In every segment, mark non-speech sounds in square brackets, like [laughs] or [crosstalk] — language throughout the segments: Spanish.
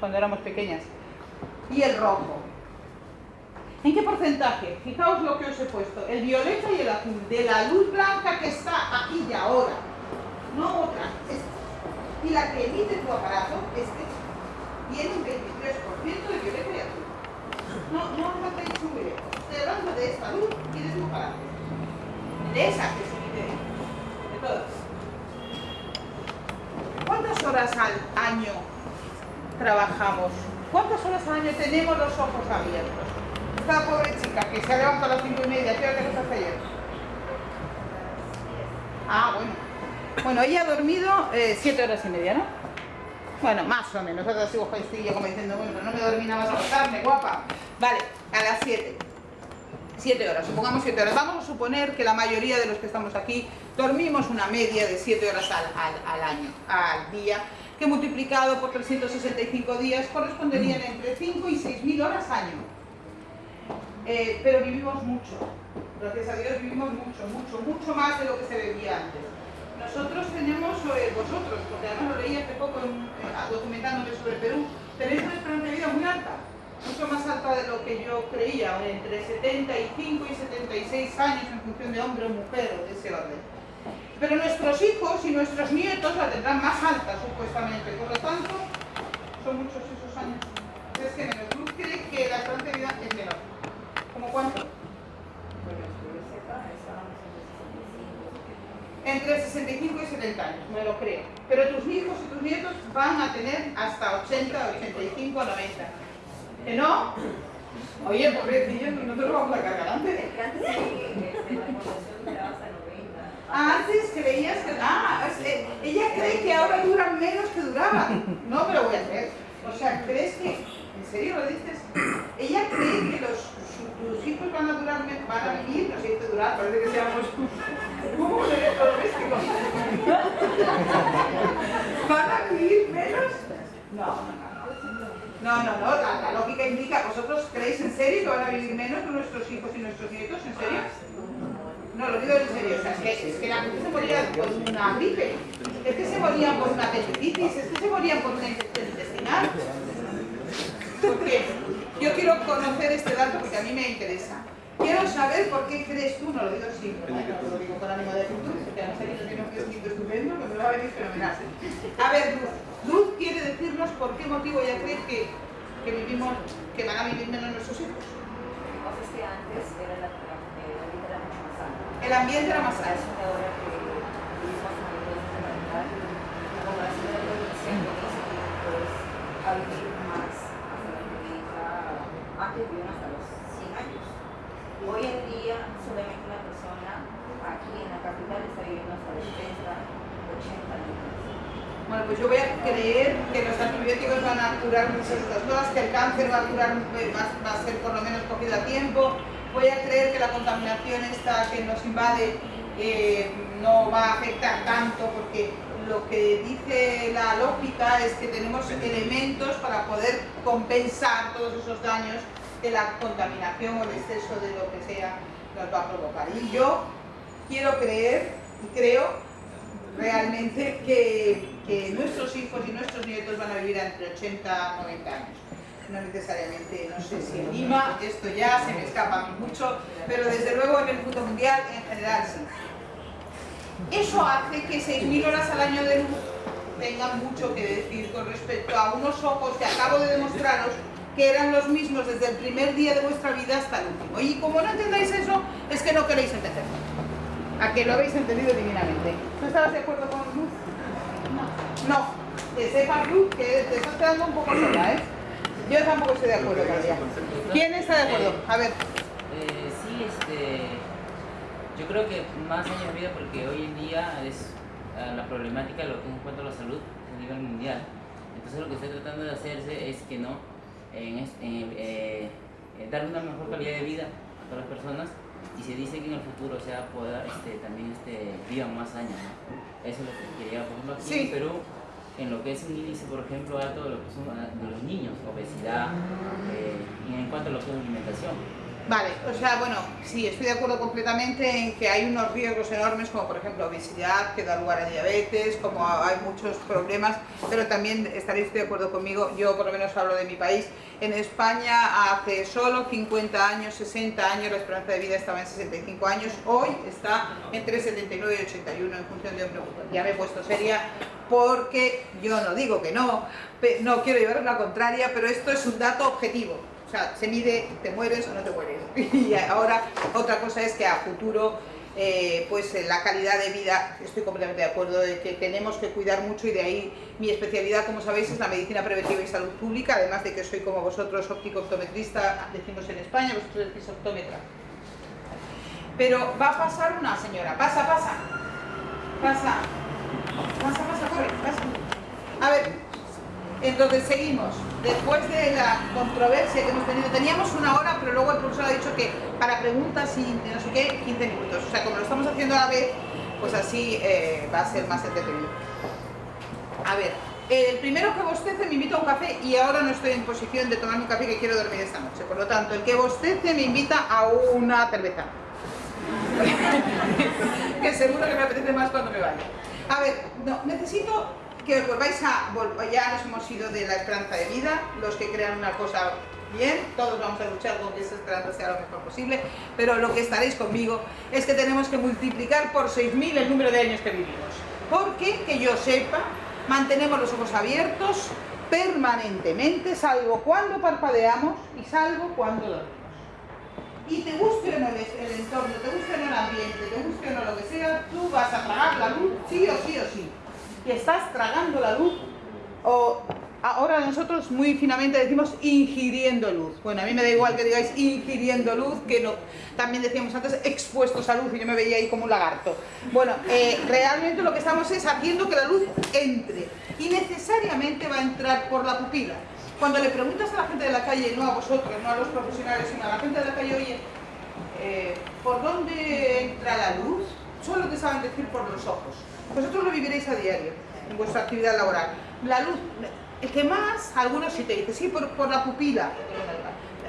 cuando éramos pequeñas. Y el rojo. ¿En qué porcentaje? Fijaos lo que os he puesto. El violeta y el azul. De la luz blanca que está aquí y ahora. No otra. Esta. Y la que emite tu aparato, este, tiene un 23% de violeta y azul. No, no os hacéis un violeta. Estoy hablando de esta luz y de tu aparato. De esa que se emite de todas. ¿Cuántas horas al año trabajamos? ¿Cuántas horas al año tenemos los ojos abiertos? Esta pobre chica que se ha levantado a las cinco y media, ¿qué hora te hace ayer? Ah, bueno. Bueno, ella ha dormido eh, siete horas y media, ¿no? Bueno, más o menos, ahora sigo jovencilla como diciendo, bueno, no me dormí nada más a acostarme, guapa. Vale, a las siete. Siete horas, supongamos siete horas. Vamos a suponer que la mayoría de los que estamos aquí dormimos una media de siete horas al, al, al año, al día, que multiplicado por 365 días corresponderían entre 5 y 6 mil horas año. Eh, pero vivimos mucho, gracias a Dios vivimos mucho, mucho, mucho más de lo que se vivía antes. Nosotros tenemos, eh, vosotros, porque además lo leí hace poco eh, documentándome sobre Perú, tenéis una esperanza de vida muy alta, mucho más alta de lo que yo creía, entre 75 y 76 años en función de hombre o mujer o de ese orden. Pero nuestros hijos y nuestros nietos la tendrán más alta, supuestamente. Por lo tanto, son muchos esos años. Es que menos. Luz cree que la esperanza de vida es menor. ¿Cómo cuánto? Entre 65 y 70 años, me lo creo. Pero tus hijos y tus nietos van a tener hasta 80, 85, 90. ¿Que no? Oye, pobrecillos, nosotros vamos a cargar antes. Antes creías que... Ah, ella cree que ahora duran menos que duraban. No me lo voy a creer. O sea, ¿crees que... ¿En serio lo dices? Ella cree que los, tus hijos van a durar van a vivir, no sé durar, parece que seamos como un electrodoméstico. ¿Van a vivir menos? No, no, no. No, no, no, la, la, lógica indica, ¿vosotros creéis en serio que van a vivir menos nuestros hijos y nuestros nietos? ¿En serio? No, lo en serio, o sea, es que, que la gente se moría por una gripe, es que se morían por una apendicitis, es que se morían por una infección intestinal. Porque yo quiero conocer este dato porque a mí me interesa. Quiero saber por qué crees tú, no lo digo siempre, ¿no? no lo digo con ánimo de actitud, porque además aquí tiene un crecimiento estupendo, que me va a venir fenomenal. A ver, Luz, Luz quiere decirnos por qué motivo ella cree que, que vivimos, que van a vivir menos nuestros hijos. Entonces que antes era la, la vida era mucho más alta. El ambiente era más alto. de ahora que vivimos en el de la la población de pues más hasta la provincia, antes vivían hasta los 100 años. Hoy en día solamente una persona aquí en la capital está viviendo hasta los 70, 80 años. Bueno, pues yo voy a creer que los antibióticos van a curar muchas otras cosas, que el cáncer va a curar, eh, va a ser por lo menos cogido a tiempo. Voy a creer que la contaminación esta que nos invade eh, no va a afectar tanto porque lo que dice la lógica es que tenemos elementos para poder compensar todos esos daños que la contaminación o el exceso de lo que sea nos va a provocar. Y yo quiero creer y creo realmente que, nuestros hijos y nuestros nietos van a vivir entre 80 y 90 años. No necesariamente, no sé si en Lima, esto ya se me escapa mucho, pero desde luego en el mundo mundial en general sí. Eso hace que 6.000 horas al año de luz tengan mucho que decir con respecto a unos ojos que acabo de demostraros que eran los mismos desde el primer día de vuestra vida hasta el último. Y como no entendáis eso, es que no queréis entenderlo. A que lo habéis entendido divinamente. ¿No estabas de acuerdo con Luz? No. No. Que sepas, Luz, que te estás quedando un poco sola, ¿eh? Yo tampoco estoy de acuerdo con ella. ¿Quién está de acuerdo? A ver. Eh, sí, este, yo creo que más años de vida porque hoy en día es eh, la problemática lo que es en cuanto a la salud a nivel mundial. Entonces lo que estoy tratando de hacerse es que no, en, eh, eh, dar una mejor calidad de vida a todas las personas y se dice que en el futuro o sea pueda este, también este, vivan más años. ¿no? Eso es lo que quería, por ejemplo, aquí Sí. en Perú, en lo que es un índice, por ejemplo, alto de, lo que son, ah, de los niños, obesidad, eh, y en cuanto a lo que es alimentación. Vale, o sea, bueno, sí, estoy de acuerdo completamente en que hay unos riesgos enormes, como por ejemplo obesidad, que da lugar a diabetes, como hay muchos problemas, pero también estaréis de acuerdo conmigo, yo por lo menos hablo de mi país, en España hace solo 50 años, 60 años, la esperanza de vida estaba en 65 años, hoy está entre 79 y 81 en función de un Ya me he puesto seria porque yo no digo que no, no quiero llevar la contraria, pero esto es un dato objetivo. O sea, se mide, te mueres o no te mueres. [laughs] Y ahora otra cosa es que a futuro, eh, pues la calidad de vida, estoy completamente de acuerdo de que tenemos que cuidar mucho y de ahí mi especialidad, como sabéis, es la medicina preventiva y salud pública, además de que soy como vosotros óptico-optometrista, decimos en España, vosotros decís optómetra. Pero va a pasar una señora, pasa, pasa, pasa, pasa, pasa, corre, pasa. A ver, entonces seguimos. Después de la controversia que hemos tenido, teníamos una hora, pero luego el profesor ha dicho que para preguntas y no sé qué, 15 minutos. O sea, como lo estamos haciendo a la vez, pues así eh, va a ser más entretenido. A ver, el primero que bostece me invita a un café y ahora no estoy en posición de tomarme un café que quiero dormir esta noche. Por lo tanto, el que bostece me invita a una cerveza. [laughs] que seguro que me apetece más cuando me vaya. A ver, no, necesito que os volváis a, ya nos hemos ido de la esperanza de vida, los que crean una cosa bien, todos vamos a luchar con que esa esperanza sea lo mejor posible, pero lo que estaréis conmigo es que tenemos que multiplicar por 6.000 el número de años que vivimos. Porque, que yo sepa, mantenemos los ojos abiertos permanentemente, salvo cuando parpadeamos y salvo cuando dormimos. Y te guste o no el, entorno, te guste o no el ambiente, te guste o no lo que sea, tú vas a tragar la luz sí o sí o sí que estás tragando la luz o ahora nosotros muy finamente decimos ingiriendo luz. Bueno, a mí me da igual que digáis ingiriendo luz, que no, también decíamos antes expuestos a luz y yo me veía ahí como un lagarto. Bueno, eh, realmente lo que estamos es haciendo que la luz entre y necesariamente va a entrar por la pupila. Cuando le preguntas a la gente de la calle, no a vosotros, no a los profesionales, sino a la gente de la calle, oye, eh, ¿por dónde entra la luz? Solo te saben decir por los ojos. Vosotros lo viviréis a diario, en vuestra actividad laboral. La luz, el que más, algunos sí te dicen, sí, por, por la pupila.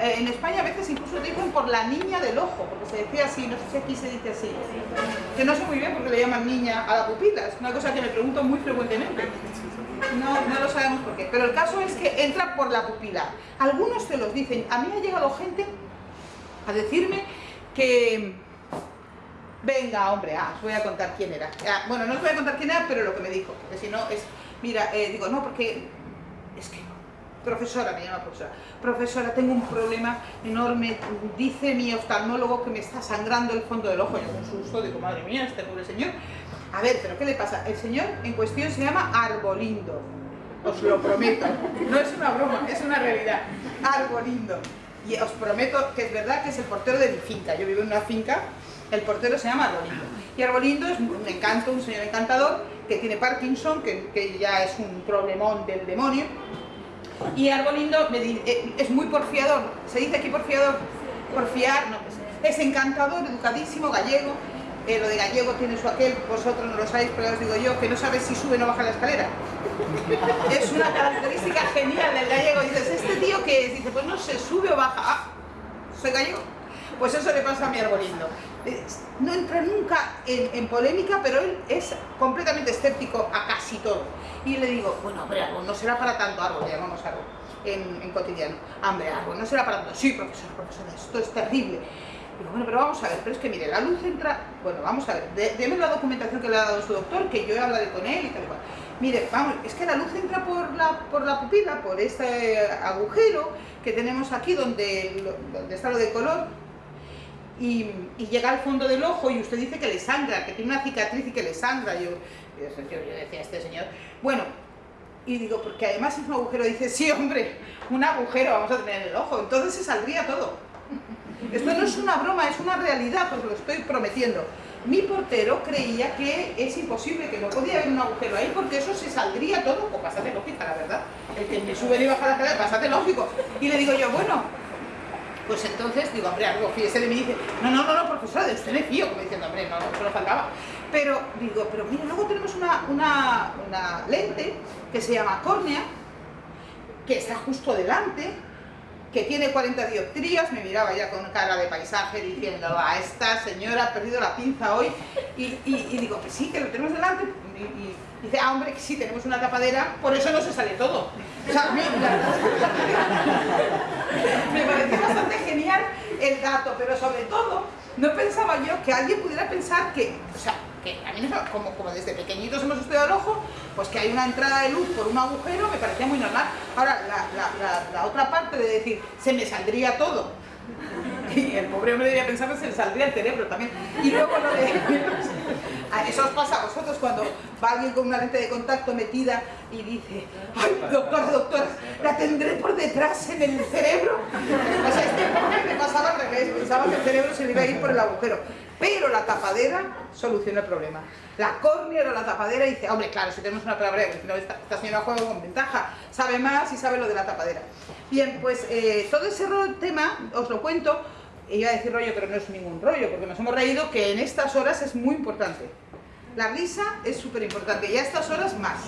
Eh, en España a veces incluso te dicen por la niña del ojo, porque se decía así, no sé si aquí se dice así. Que no sé muy bien porque le llaman niña a la pupila, es una cosa que me pregunto muy frecuentemente. No, no lo sabemos por qué, pero el caso es que entra por la pupila. Algunos te los dicen, a mí ha llegado gente a decirme que Venga, hombre, ah, os voy a contar quién era. Ah, bueno, no os voy a contar quién era, pero lo que me dijo, porque si no es... Mira, eh, digo, no, porque... Es que... Profesora, me llama profesora. Profesora, tengo un problema enorme. Dice mi oftalmólogo que me está sangrando el fondo del ojo. Yo con susto digo, madre mía, este pobre señor. A ver, ¿pero qué le pasa? El señor en cuestión se llama Arbolindo. Os lo prometo. No es una broma, es una realidad. Arbolindo. Y os prometo que es verdad que es el portero de mi finca. Yo vivo en una finca el portero se llama Arbolindo. Y Arbolindo es un encanto, un señor encantador que tiene Parkinson, que, ya es un problemón del demonio. Y Arbolindo eh, es muy porfiador. ¿Se dice aquí porfiador? Porfiar, no. Es encantador, educadísimo, gallego. Eh, lo de gallego tiene su aquel, vosotros no lo sabéis, pero os digo yo, que no sabes si sube o no baja la escalera. es una característica genial del gallego. Dices, ¿este tío qué es? Dice, pues no se sube o baja. Ah, soy gallego. Pues eso le pasa a mi arbolindo. No entra nunca en, polémica, pero él es completamente escéptico a casi todo. Y le digo, bueno, hombre, árbol, no será para tanto árbol, le llamamos árbol en, cotidiano. Hombre, árbol, no será para tanto. Sí, profesor, profesor, esto es terrible. Digo, bueno, pero vamos a ver, pero es que mire, la luz entra... Bueno, vamos a ver, deme la documentación que le ha dado su doctor, que yo hablaré con él y tal cual. Mire, vamos, es que la luz entra por la, por la pupila, por este agujero que tenemos aquí donde, donde está lo de color, y, llega al fondo del ojo y usted dice que le sangra, que tiene una cicatriz y que le sangra. Yo, yo, decía a este señor, bueno, y digo, porque además es un agujero, dice, sí hombre, un agujero vamos a tener en el ojo, entonces se saldría todo. Esto no es una broma, es una realidad, os lo estoy prometiendo. Mi portero creía que es imposible, que no podía haber un agujero ahí porque eso se saldría todo, pues bastante lógica, la verdad. El que me sube y baja la escalera, bastante lógico. Y le digo yo, bueno, pues entonces digo, hombre, algo fíjese de mí dice, no, no, no, no, profesora, de usted me fío, como diciendo, hombre, no, no, faltaba. Pero digo, pero mira, luego tenemos una, una, una lente que se llama córnea, que está justo delante, que tiene 40 dioptrías, me miraba ya con cara de paisaje diciendo, a esta señora ha perdido la pinza hoy, y, digo, que sí, que lo tenemos delante, y, dice, ah, hombre, que sí, tenemos una tapadera, por eso no se sale todo. O sea, me, me pareció bastante genial el dato, pero sobre todo, no pensaba yo que alguien pudiera pensar que, a mí como, como desde pequeñitos hemos estudiado el ojo, pues que hay una entrada de luz por un agujero me parecía muy normal. Ahora, la, otra parte de decir, se me saldría todo, [laughs] y el pobre hombre debería pensar que se le saldría el cerebro también. Y luego lo de... [laughs] Eso os pasa a vosotros cuando va alguien con una lente de contacto metida y dice, ay, doctora, doctora, la tendré por detrás en el cerebro. O sea, este pobre me pasaba al revés, pensaba que el cerebro se le iba a ir por el agujero. Pero la tapadera soluciona el problema. La córnea era la tapadera y dice, hombre, claro, si tenemos una tapadera, esta, esta señora juega con ventaja, sabe más y sabe lo de la tapadera. Bien, pues eh, todo ese tema os lo cuento, iba a decir rollo, pero no es ningún rollo, porque nos hemos reído que en estas horas es muy importante. La risa es súper importante y a estas horas más.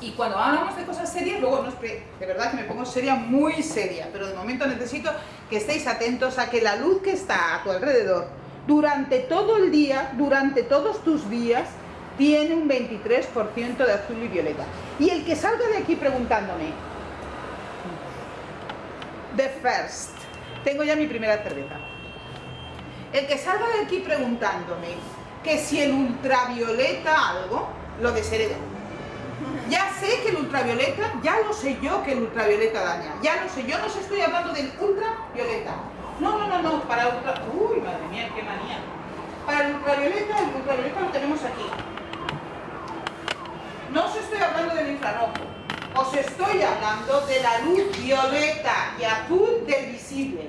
Y cuando hablamos de cosas serias, luego no es de verdad que me pongo seria, muy seria, pero de momento necesito que estéis atentos a que la luz que está a tu alrededor durante todo el día, durante todos tus días, tiene un 23% de azul y violeta. Y el que salga de aquí preguntándome, the first, tengo ya mi primera cerveza. El que salga de aquí preguntándome que si el ultravioleta algo, lo desheredo. Ya sé que el ultravioleta, ya lo sé yo que el ultravioleta daña, ya lo sé, yo no os estoy hablando del ultravioleta, no, no, no, no, para el ultravioleta... Uy, madre mía, qué manía. Para el ultravioleta, el ultravioleta lo tenemos aquí. No os estoy hablando del infrarrojo. Os estoy hablando de la luz violeta y azul del visible.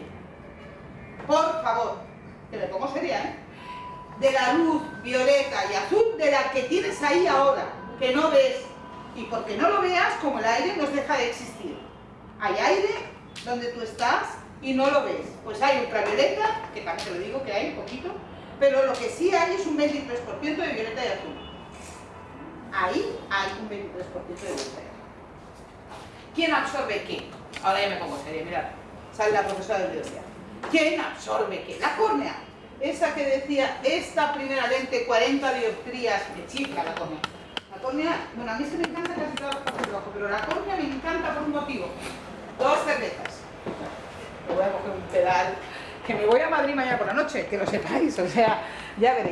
Por favor, que le pongo seria, ¿eh? De la luz violeta y azul de la que tienes ahí ahora, que no ves. Y porque no lo veas, como el aire nos deja de existir. Hay aire donde tú estás y no lo ves. Pues hay ultravioleta, que también te lo digo que hay un poquito, pero lo que sí hay es un 23% de violeta y azul. Ahí hay un 23% de violeta y azul. ¿Quién absorbe qué? Ahora ya me pongo seria, mirad, sale la profesora de biología. ¿Quién absorbe qué? La córnea. Esa que decía, esta primera lente, 40 dioptrías, me chifla la córnea. La córnea, bueno, a mí se me encanta casi todas las cosas de ojo, pero la córnea me encanta por un motivo. Dos cervezas voy a coger un pedal, que me voy a Madrid mañana por la noche, que lo sepáis, o sea, ya veréis.